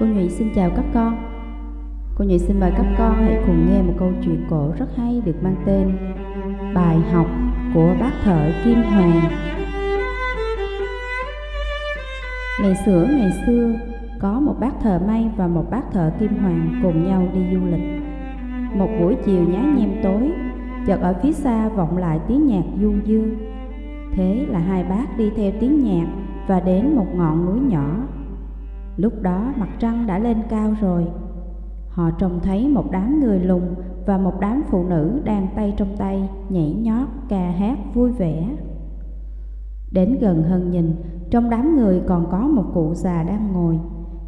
Cô Nhụy xin chào các con. Cô Nhụy xin mời các con hãy cùng nghe một câu chuyện cổ rất hay được mang tên Bài học của bác thợ Kim Hoàng. Ngày xưa ngày xưa, có một bác thợ may và một bác thợ Kim Hoàng cùng nhau đi du lịch. Một buổi chiều nhá nhem tối, Chợt ở phía xa vọng lại tiếng nhạc du dương. Thế là hai bác đi theo tiếng nhạc và đến một ngọn núi nhỏ. Lúc đó mặt trăng đã lên cao rồi. Họ trông thấy một đám người lùng và một đám phụ nữ đang tay trong tay nhảy nhót ca hát vui vẻ. Đến gần hơn nhìn, trong đám người còn có một cụ già đang ngồi.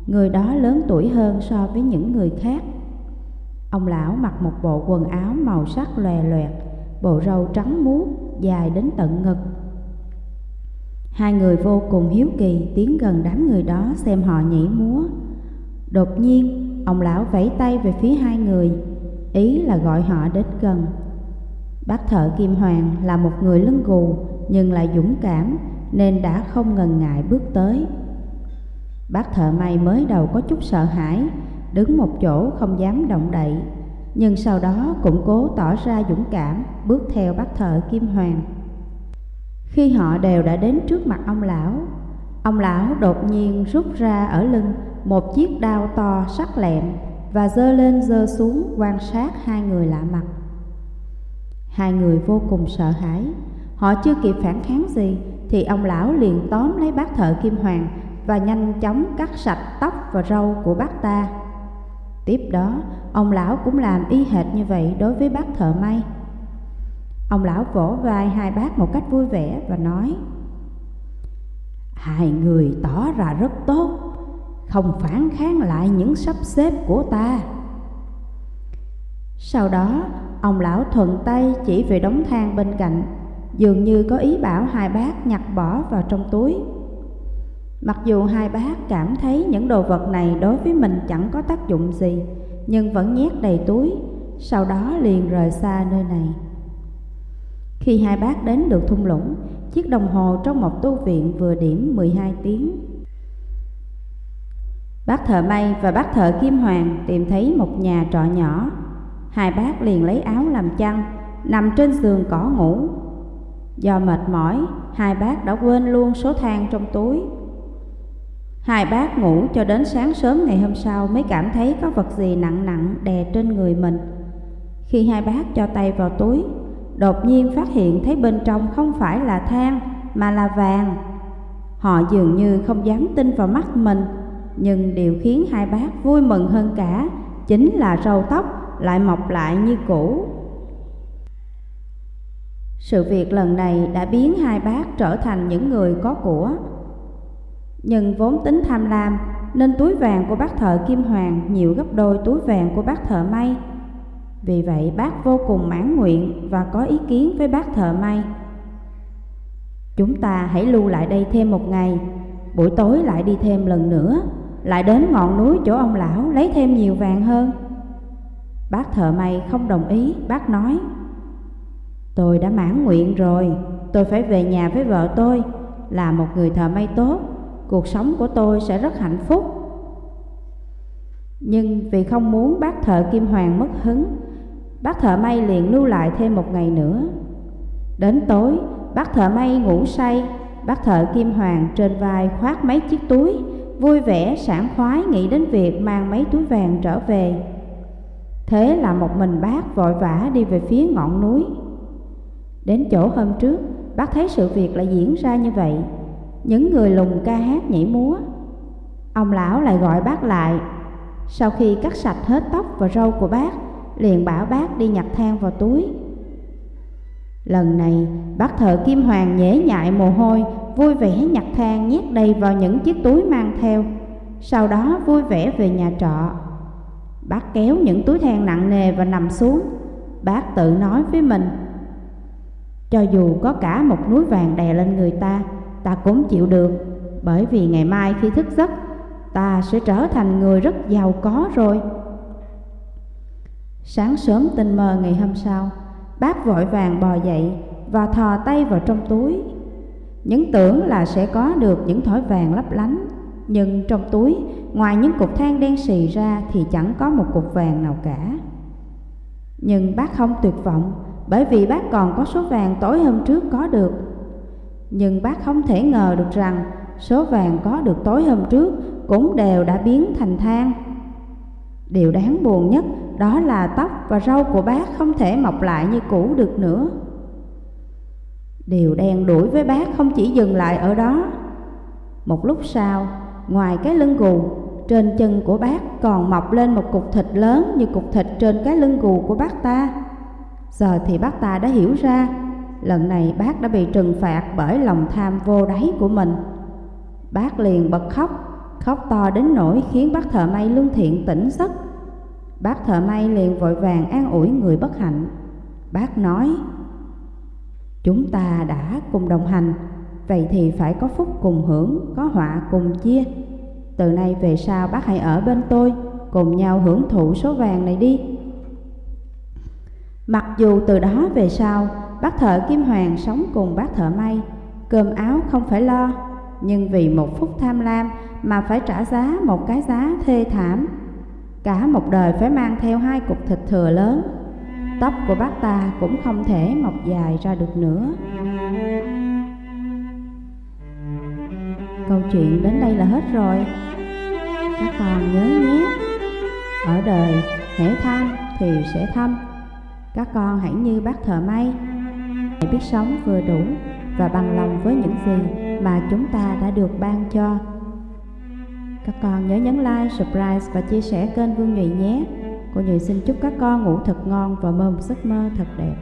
Người đó lớn tuổi hơn so với những người khác. Ông lão mặc một bộ quần áo màu sắc lòe loẹt Bộ râu trắng muốt dài đến tận ngực. Hai người vô cùng hiếu kỳ tiến gần đám người đó xem họ nhảy múa. Đột nhiên, ông lão vẫy tay về phía hai người, ý là gọi họ đến gần. Bác thợ Kim Hoàng là một người lưng gù nhưng lại dũng cảm nên đã không ngần ngại bước tới. Bác thợ may mới đầu có chút sợ hãi, đứng một chỗ không dám động đậy, nhưng sau đó cũng cố tỏ ra dũng cảm bước theo bác thợ Kim Hoàng. Khi họ đều đã đến trước mặt ông lão, ông lão đột nhiên rút ra ở lưng một chiếc đao to sắc lẹm và dơ lên dơ xuống quan sát hai người lạ mặt. Hai người vô cùng sợ hãi, họ chưa kịp phản kháng gì thì ông lão liền tóm lấy bác thợ kim hoàng và nhanh chóng cắt sạch tóc và râu của bác ta. Tiếp đó, ông lão cũng làm y hệt như vậy đối với bác thợ may. Ông lão vỗ vai hai bác một cách vui vẻ và nói, Hai người tỏ ra rất tốt, Không phản kháng lại những sắp xếp của ta. Sau đó, ông lão thuận tay chỉ về đống than bên cạnh, Dường như có ý bảo hai bác nhặt bỏ vào trong túi. Mặc dù hai bác cảm thấy những đồ vật này đối với mình chẳng có tác dụng gì, Nhưng vẫn nhét đầy túi, Sau đó liền rời xa nơi này khi hai bác đến được thung lũng, chiếc đồng hồ trong một tu viện vừa điểm 12 tiếng. Bác thợ may và bác thợ kim hoàng tìm thấy một nhà trọ nhỏ. Hai bác liền lấy áo làm chăn, nằm trên giường cỏ ngủ. Do mệt mỏi, hai bác đã quên luôn số than trong túi. Hai bác ngủ cho đến sáng sớm ngày hôm sau mới cảm thấy có vật gì nặng nặng đè trên người mình. Khi hai bác cho tay vào túi, đột nhiên phát hiện thấy bên trong không phải là than mà là vàng. Họ dường như không dám tin vào mắt mình, nhưng điều khiến hai bác vui mừng hơn cả chính là râu tóc lại mọc lại như cũ. Sự việc lần này đã biến hai bác trở thành những người có của. Nhưng vốn tính tham lam nên túi vàng của bác thợ Kim Hoàng nhiều gấp đôi túi vàng của bác thợ May. Vì vậy bác vô cùng mãn nguyện và có ý kiến với bác thợ may. Chúng ta hãy lưu lại đây thêm một ngày, buổi tối lại đi thêm lần nữa, lại đến ngọn núi chỗ ông lão lấy thêm nhiều vàng hơn. Bác thợ may không đồng ý, bác nói Tôi đã mãn nguyện rồi, tôi phải về nhà với vợ tôi, là một người thợ may tốt, cuộc sống của tôi sẽ rất hạnh phúc. Nhưng vì không muốn bác thợ Kim Hoàng mất hứng Bác thợ may liền lưu lại thêm một ngày nữa. Đến tối, bác thợ may ngủ say Bác thợ Kim Hoàng trên vai khoác mấy chiếc túi Vui vẻ, sảng khoái nghĩ đến việc mang mấy túi vàng trở về. Thế là một mình bác vội vã đi về phía ngọn núi. Đến chỗ hôm trước, bác thấy sự việc lại diễn ra như vậy. Những người lùng ca hát nhảy múa. Ông lão lại gọi bác lại. Sau khi cắt sạch hết tóc và râu của bác liền bảo bác đi nhặt than vào túi. Lần này, bác thợ Kim Hoàng nhễ nhại mồ hôi, vui vẻ nhặt than nhét đầy vào những chiếc túi mang theo. Sau đó vui vẻ về nhà trọ. Bác kéo những túi than nặng nề và nằm xuống. Bác tự nói với mình, cho dù có cả một núi vàng đè lên người ta, ta cũng chịu được, bởi vì ngày mai khi thức giấc, ta sẽ trở thành người rất giàu có rồi. Sáng sớm tinh mơ ngày hôm sau, bác vội vàng bò dậy và thò tay vào trong túi. Những tưởng là sẽ có được những thỏi vàng lấp lánh, nhưng trong túi ngoài những cục than đen xì ra thì chẳng có một cục vàng nào cả. Nhưng bác không tuyệt vọng, bởi vì bác còn có số vàng tối hôm trước có được. Nhưng bác không thể ngờ được rằng số vàng có được tối hôm trước cũng đều đã biến thành than. Điều đáng buồn nhất đó là tóc và râu của bác không thể mọc lại như cũ được nữa. Điều đen đuổi với bác không chỉ dừng lại ở đó. Một lúc sau, ngoài cái lưng gù, trên chân của bác còn mọc lên một cục thịt lớn như cục thịt trên cái lưng gù của bác ta. Giờ thì bác ta đã hiểu ra, lần này bác đã bị trừng phạt bởi lòng tham vô đáy của mình. Bác liền bật khóc, khóc to đến nỗi khiến bác thợ may lương thiện tỉnh giấc. Bác thợ may liền vội vàng an ủi người bất hạnh. Bác nói, Chúng ta đã cùng đồng hành, vậy thì phải có phúc cùng hưởng, có họa cùng chia. Từ nay về sau bác hãy ở bên tôi, cùng nhau hưởng thụ số vàng này đi. Mặc dù từ đó về sau, bác thợ Kim Hoàng sống cùng bác thợ may, cơm áo không phải lo, nhưng vì một phút tham lam mà phải trả giá một cái giá thê thảm. Cả một đời phải mang theo hai cục thịt thừa lớn. Tóc của bác ta cũng không thể mọc dài ra được nữa. Câu chuyện đến đây là hết rồi. Các con nhớ nhé. Ở đời hễ tham thì sẽ thâm Các con hãy như bác thợ may. Hãy biết sống vừa đủ và bằng lòng với những gì mà chúng ta đã được ban cho. Các con nhớ nhấn like, subscribe và chia sẻ kênh Vương Nhụy nhé Cô Nhụy xin chúc các con ngủ thật ngon và mơ một giấc mơ thật đẹp.